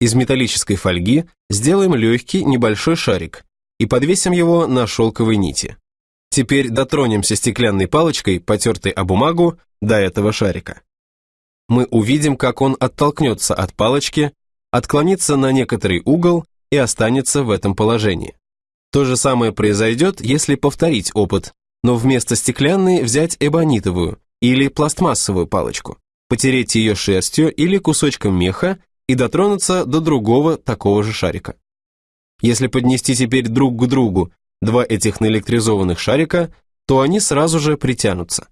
Из металлической фольги сделаем легкий небольшой шарик и подвесим его на шелковой нити. Теперь дотронемся стеклянной палочкой, потертой о бумагу, до этого шарика. Мы увидим, как он оттолкнется от палочки, отклонится на некоторый угол и останется в этом положении. То же самое произойдет, если повторить опыт, но вместо стеклянной взять эбонитовую или пластмассовую палочку, потереть ее шерстью или кусочком меха и дотронуться до другого такого же шарика. Если поднести теперь друг к другу два этих наэлектризованных шарика, то они сразу же притянутся.